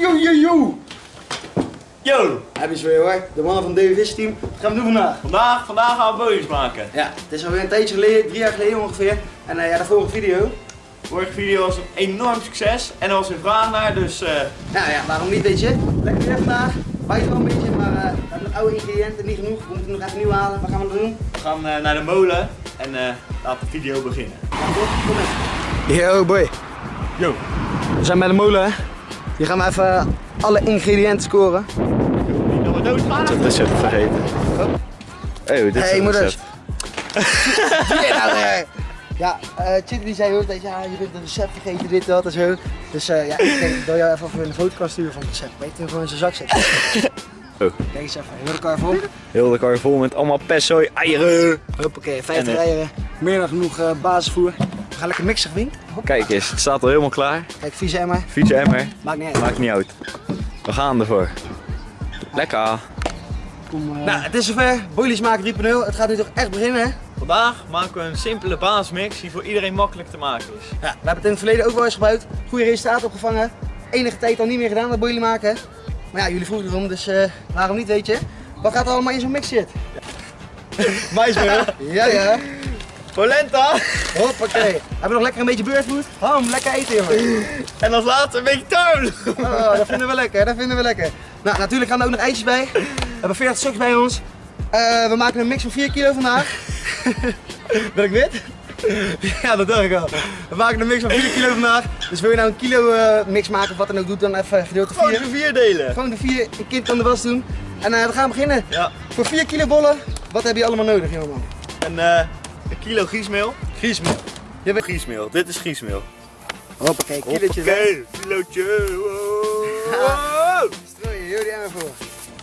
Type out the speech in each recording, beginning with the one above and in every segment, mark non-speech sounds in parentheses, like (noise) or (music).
yo, yo, yo. Yo! Heb je ze weer hoor, de mannen van het DWV's team. Wat gaan we doen vandaag? Vandaag, vandaag gaan we bolies maken. Ja, het is alweer een tijdje geleden, drie jaar geleden ongeveer. En eh, ja, de vorige video. Vorige video was een enorm succes en er was een vraag naar, dus eh, Nou ja, waarom niet, weet je? Lekker weer vandaag. Bijt wel een beetje, maar eh, we hebben oude ingrediënten, niet genoeg. We moeten nog even nieuw halen. Wat gaan we doen? we gaan eh, naar de molen en eh laten de video beginnen. Kom mee. Yo boy, Yo! we zijn bij de molen hè. Hier gaan we even alle ingrediënten scoren. Doodgaan. Het recept vergeten. Oh, dit is Hey recept. (laughs) Je nou? Ja, eh Chitty die zei ook dat ja, je bent een recept vergeten, dit, dat en zo. Dus eh, ja, ik denk, ik wil jou even een foto kan sturen van het recept. Weet je, gewoon in zijn zak zetten. (laughs) Oh. Kijk eens even, heel de kar vol. Heel de kar vol met allemaal pesto, eieren. Hoppakee, 50 En, eh, eieren. Meer dan genoeg eh, basisvoer. Gaan lekker mixen. Hop. Kijk eens, het staat al helemaal klaar. Kijk, vieze emmer. Fiets emmer, Maakt niet uit. maakt niet uit. We gaan ervoor. Lekker. Kom, eh. Nou, het is zover. Boilies maken 3.0. Het gaat nu toch echt beginnen, hè? Vandaag maken we een simpele basismix die voor iedereen makkelijk te maken is. Ja, we hebben het in het verleden ook wel eens gebruikt. Goede resultaten opgevangen. Enige tijd al niet meer gedaan, dat boilie maken. Maar ja, jullie vroegen erom, dus eh, waarom niet, weet je? Wat gaat er allemaal in zo'n mix zitten? (laughs) Maismeel, Ja, ja. Polenta Hoppakee. Hebben we nog lekker een beetje beurtvoet? Ham, lekker eten, jongen. en als laatste een beetje tarwe. Oh, dat vinden we lekker, dat vinden we lekker. Nou, natuurlijk gaan er ook nog eitjes bij. We hebben 40 stuks bij ons. Eh, we maken een mix van 4 kilo vandaag. (laughs) ben ik wit? (laughs) Ja, dat dacht ik al. We maken een mix van 4 kilo vandaag. Dus wil je nou een kilo eh, mix maken of wat dan ook doet, dan even gedeeld door Gewoon 4. de vier delen. Gewoon de 4, een kind kan de was doen. En eh, we gaan beginnen. Ja. Voor 4 kilo bollen, wat heb je allemaal nodig, jongeman? En een kilo griesmeel. Griesmeel. Je bent... Griesmeel, dit is griesmeel. Hoppakee, kilootje. Oké, kilootje. Wow. Strooien, heel die voor.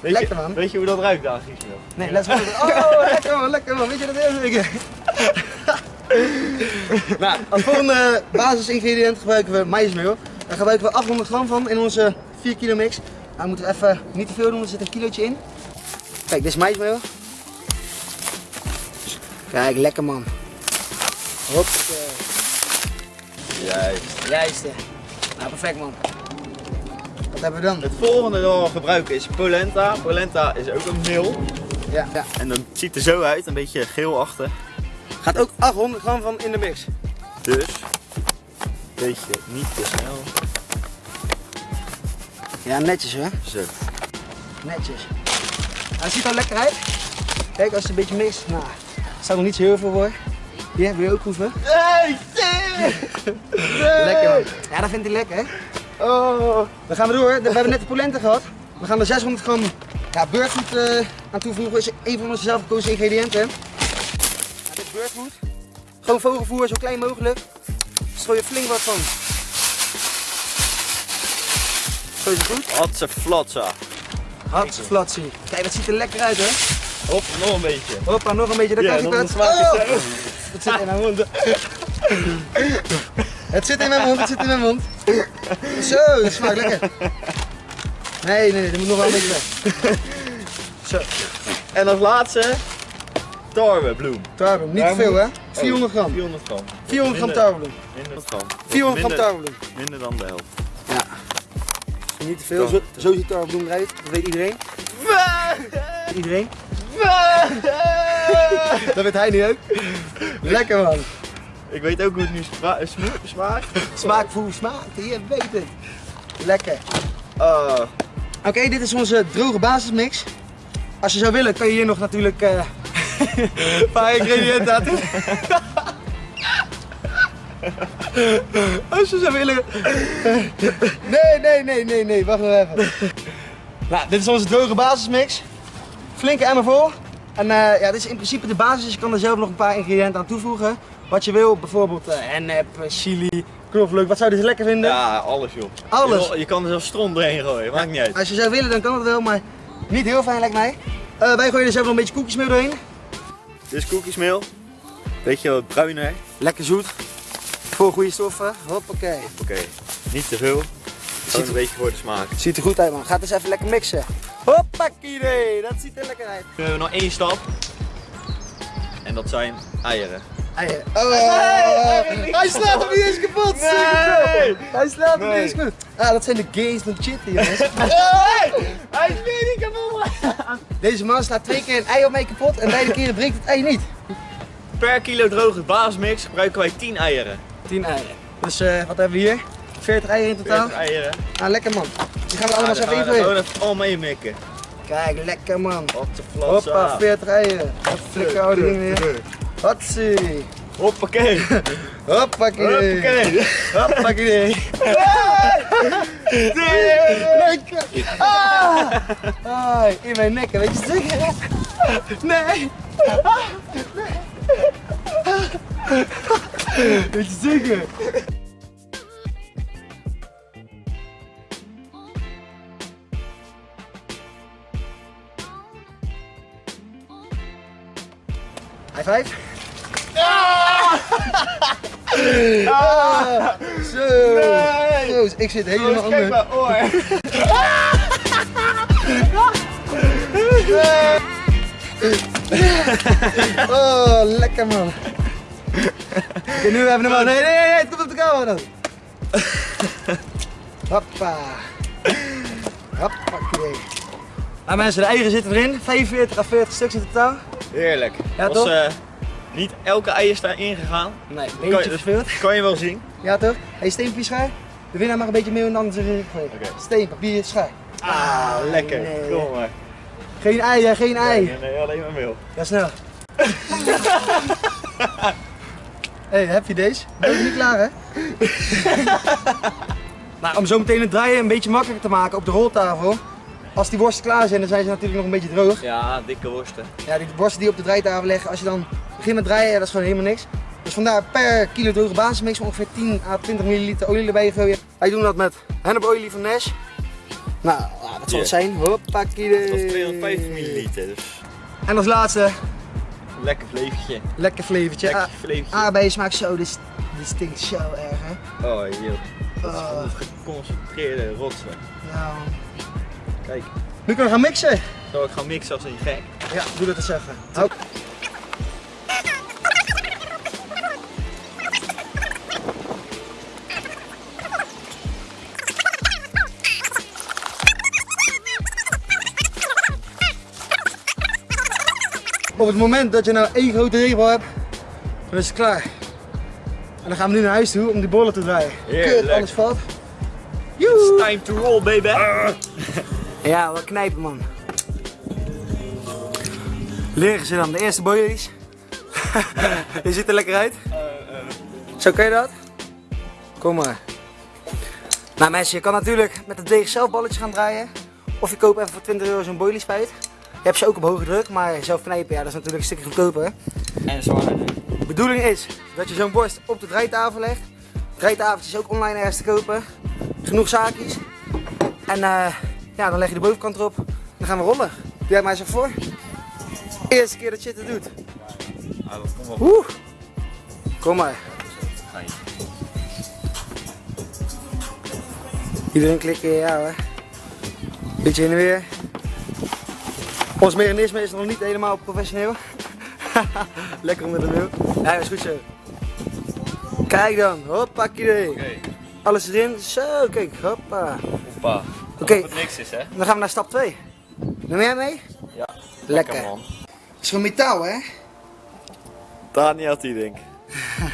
Weet Lekker, je, man. Weet je hoe dat ruikt aan griesmeel? Nee, let's go. Oh, (laughs) lekker man, lekker man. Weet je dat heel zeker? (laughs) nou, als volgende basisingrediënt gebruiken we maïsmeel. Daar gebruiken we 800 gram van in onze 4 kilo mix. Nou moeten we even niet te veel doen, er zit een kilootje in. Kijk, dit is maïsmeel. Kijk, lekker man. Hoppakee. Juist. Juist. Nou, perfect man. Wat hebben we dan? Het volgende dat we gebruiken is polenta. Polenta is ook een meel. Ja, ja. En dan ziet er zo uit, een beetje geelachtig. Gaat ook 800 gram van in de mix. Dus, beetje niet te snel. Ja, netjes hè. Zo. Netjes. Het ziet er lekker uit. Kijk, als het een beetje mixt, nou, staat nog niet zo heel veel voor. Hier, wil je ook proeven? Hey, (laughs) Lekker man. Ja, dat vindt hij lekker hè. Oh. Dan gaan we door. We hebben net de polenta gehad. We gaan er 600 gram ja, beurtgoed eh, aan toevoegen. is een van onze zelfgekozen ingrediënten. Ja, dit is beurtgoed. Gewoon vogelvoer, zo klein mogelijk. Strooi je flink wat van. Zo is het goed. Hatse flatsa. Hartstikke flatsie. Kijk, dat ziet er lekker uit hè. Hop, nog een beetje. Hoppa, nog een beetje, daar Ja, je smaak je Oh! Het zit in mijn mond. Het zit in mijn mond, het zit in mijn mond. Zo, dat smaakt lekker. Nee, nee, nee, dat moet nog wel een beetje weg. Zo, En als laatste, tarwebloem. tarwebloem. Niet te veel hè? moet- 400 gram. 400 gram. 400 gram Minder- tarwebloem. Minder gram. 400 gram tarwebloem. Minder dan de helft. Ja. Niet te veel, zo, zo ziet tarwebloem eruit. Dat weet iedereen. Iedereen. Dat weet hij nu ook. Lekker man. Ik weet ook hoe het nu sma- sma- smaakt. Smaak voor smaak, je weet het. Lekker. Ah. Oké, dit is onze droge basismix. Als je zou willen, kan je hier nog natuurlijk eh, een (laughs) paar ingrediënten aan toe. Als je zou willen. Nee, nee, nee, nee, nee, wacht nog even. Nou, dit is onze droge basismix. Flinke emmer vol. En eh, ja, dit is in principe de basis. dus Je kan er zelf nog een paar ingrediënten aan toevoegen. Wat je wil, bijvoorbeeld eh hennep, eh, chili, knoflook. Wat zou je dus lekker vinden? Ja, alles joh. Alles. Je, je kan er zelfs stront doorheen gooien, maakt niet uit. Als je zou willen, dan kan het wel, maar niet heel fijn lijkt mij. Wij gooien er zelf nog een beetje koekjesmeel doorheen. Dit is koekjesmeel. Beetje wat bruiner. Lekker zoet. Voor goede stoffen. Hoppakee. Oké, niet te veel. Gewoon een beetje voor de smaak. Ziet er goed uit man. Gaat eens even lekker mixen. Hoppakee, dat ziet er lekker uit. Nu hebben we nog één stap. En dat zijn eieren. Eieren. Oh, hij slaat hem niet eens kapot. Nee. Hij slaat hem niet eens kapot. Ah, dat zijn de gains van Chitty, jongens. (laughs) Hij is weer niet kapot. Deze man slaat twee keer een ei op mij kapot en beide keren breekt het ei niet. Per kilo droge basismix gebruiken wij 10 eieren. 10 eieren. Dus eh, wat hebben we hier? 40 eieren in totaal. 40 eieren. Ah, lekker man. Die gaan we allemaal eens even er gewoon invullen. even al mee mikken. Kijk, lekker man. Op de. Hoppa, 40 eieren. Flikker oude dingen weer. Hatsie. Hoppakee. Hoppakee. Hoppakee. (laughs) Hoppakee. Lekker. Ah. Ai, in mijn nek, weet je zeker? Nee. Ah. Nee. Weet je zeker? High five. Ah, zo. Nee. Zo, ik zit helemaal Oh, kijk onder. oor. (laughs) Oh, lekker man. Oké, nu hebben we hem al. Nee, nee, nee, nee, het komt op de camera dan. Hoppa. Hoppakee. Nou mensen, de eieren zitten erin. 45 à 40 stuks in totaal. Heerlijk. Ja, Was, toch? eh, niet elke ei is daarin gegaan. Nee, beetje je, verveeld. kan je wel zien. (laughs) Ja toch? Hey, steenpapier schaar. De winnaar mag een beetje meer dan anders geven. Oké. Steen, papier, schaar. Ah, lekker. nee. Kom maar. Geen ei, hè, geen ei. Nee, nee, alleen maar meel. Ja, snel. (laughs) hey, heb je deze? Ben je niet klaar, hè? (laughs) nou, om zo meteen het draaien een beetje makkelijker te maken op de roltafel. Als die worsten klaar zijn, dan zijn ze natuurlijk nog een beetje droog. Ja, dikke worsten. Ja, die worsten die op de draaitafel leggen, als je dan begint met draaien, ja, dat is gewoon helemaal niks. Dus vandaar per kilo droge basismix ongeveer 10 à 20 milliliter olie erbij gooien. Wij doen dat met hennepolie van Nash. Nou, ja, dat zal het zijn. Hoppakee. Dat was 250 milliliter. Dus En als laatste, lekker vlevertje. lekker flavortje. Lekker. Aardbeien smaakt zo, dit, dit stinkt zo erg hè. Oh, joh. Dat is gewoon geconcentreerde rotsen. Ja. Kijk, Nu kunnen we gaan mixen. zal ik gaan mixen als een gek. Ja, doe dat eens even. Hou. Op het moment dat je nou één grote regel hebt, dan is het klaar. En dan gaan we nu naar huis toe om die bollen te draaien. Heerlijk. Kut, alles valt. It's time to roll, baby. (laughs) Ja, wat knijpen man. Leren ze dan de eerste boilies. (laughs) je ziet er lekker uit. Zo kan je dat? Kom maar. Nou mensen, je kan natuurlijk met het deeg zelf balletjes gaan draaien. Of je koopt even voor 20 euro zo'n boilie spuit. Je hebt ze ook op hoge druk, maar zelf knijpen, ja, dat is natuurlijk een stukje goedkoper. En zwaarder. De bedoeling is dat je zo'n borst op de draaitafel legt. Draaitafeltje is ook online ergens te kopen. Genoeg zaakjes. En eh, ja, dan leg je de bovenkant erop. Dan gaan we rollen. Doe jij mij eens even voor. Eerste keer dat je het doet. Dat komt wel. Oeh. Kom maar. Je. Iedereen klikken, ja hoor. Beetje heen en weer. Ons mechanisme is nog niet helemaal professioneel. (laughs) Lekker onder de wil. Ja, is goed zo. Kijk dan, hoppakee. Oké, Alles erin, zo, kijk, hoppa. hoppa. Oké. Het niks is, hè? Dan gaan we naar stap 2. Neem jij mee? Ja. Lekker. man. Het is gewoon metaal, hè? Daniel Tiedink.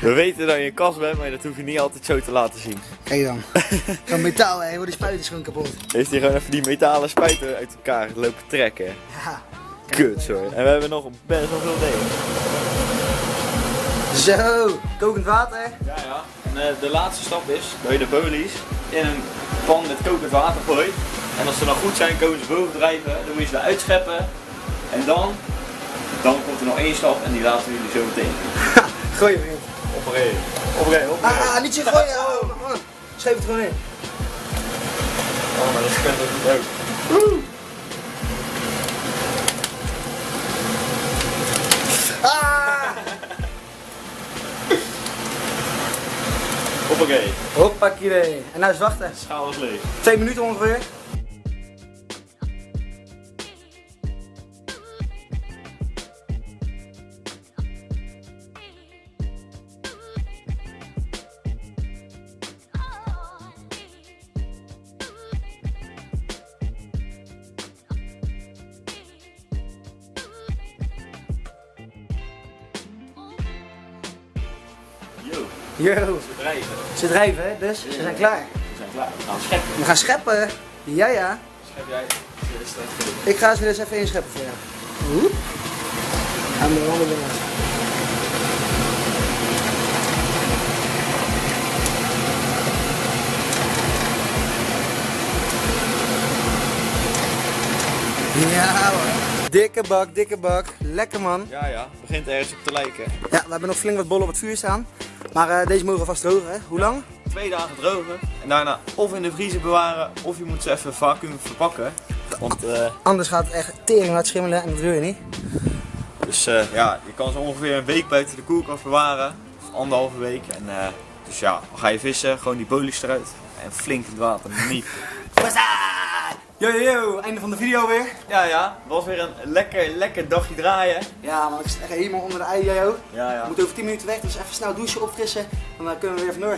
We weten dat je een kast bent, maar dat hoef je niet altijd zo te laten zien. Kijk dan. (laughs) gewoon metaal, hè? Hoor, die spuit is gewoon kapot. Heeft hij gewoon even die metalen spuiten uit elkaar lopen trekken. Ja. Kut, sorry. En we hebben nog best wel veel delen. Zo, kokend water. Ja, ja. En eh, de laatste stap is dat je de bolies in een pan met kokend water gooit. En als ze dan goed zijn, komen ze boven drijven. Dan moet je ze eruit scheppen. En dan, dan komt er nog één stap en die laten jullie zo meteen. (laughs) Gooi je vriend. Opereren. Opereren, opereren. Ah, niet zo gooien. (laughs) Oh, oh. Schrijf het gewoon in. Oh, maar dat is ook niet leuk. Ah! Hoppakee. Hoppakee. En nou is wachten. Schaal is leeg. Twee minuten ongeveer. Yo, Ze drijven. ze drijven hè, dus we zijn klaar. We zijn klaar. We gaan scheppen. We gaan scheppen. Ja, ja. Schep jij. Ik ga ze weer eens even inscheppen voor jou. Oep. Aan de andere kant. Ja hoor. Dikke bak, dikke bak. Lekker man. Ja, ja. Begint ergens op te lijken. Ja, we hebben nog flink wat bollen op het vuur staan. Maar eh, deze mogen vast drogen hè. Hoe lang? Twee dagen drogen. En daarna of in de vriezer bewaren. Of je moet ze even vacuüm verpakken. Want eh, Anders gaat het echt tering hard schimmelen en dat wil je niet. dus, eh, ja, je kan ze ongeveer een week buiten de koelkast bewaren. Of anderhalve week. En, dus ja, dan ga je vissen. Gewoon die bolies eruit. En flink in het water. Niet. (laughs) Yo yo yo, einde van de video weer. Ja, ja. Was weer een lekker, lekker dagje draaien. Ja, maar ik zit echt helemaal onder de ei, jij ook. Ja, ja. We moeten over 10 minuten weg, dus even snel douchen, opfrissen. En dan kunnen we weer vandoor.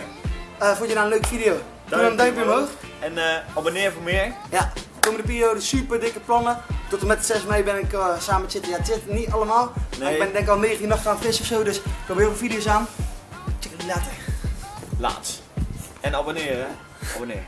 Eh vond je nou een leuke video? Doe dan een duimpje omhoog. En eh, abonneer voor meer. Ja, komende periode super dikke plannen. Tot en met 6 mei ben ik eh, samen met Chitty. Ja, het zit niet allemaal. Maar Nee. ik ben denk ik al 19 nachten aan het vissen of zo, dus ik heb heel veel video's aan. Check het later. Laat. En abonneren. Abonneer.